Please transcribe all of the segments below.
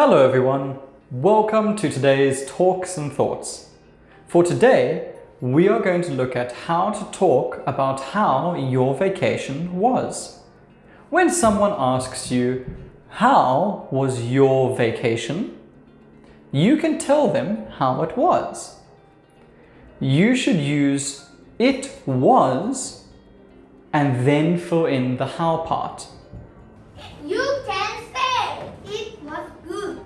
Hello everyone, welcome to today's Talks and Thoughts. For today, we are going to look at how to talk about how your vacation was. When someone asks you, how was your vacation? You can tell them how it was. You should use it was and then fill in the how part. You can say it was good.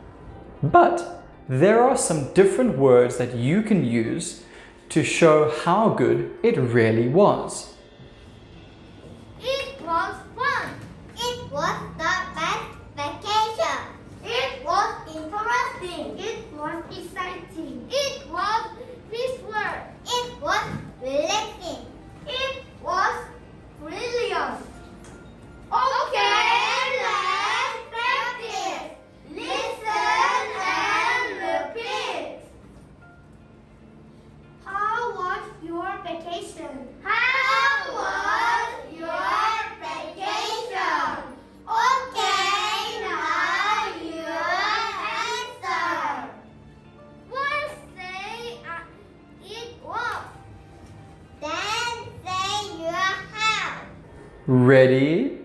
But there are some different words that you can use to show how good it really was. Ready,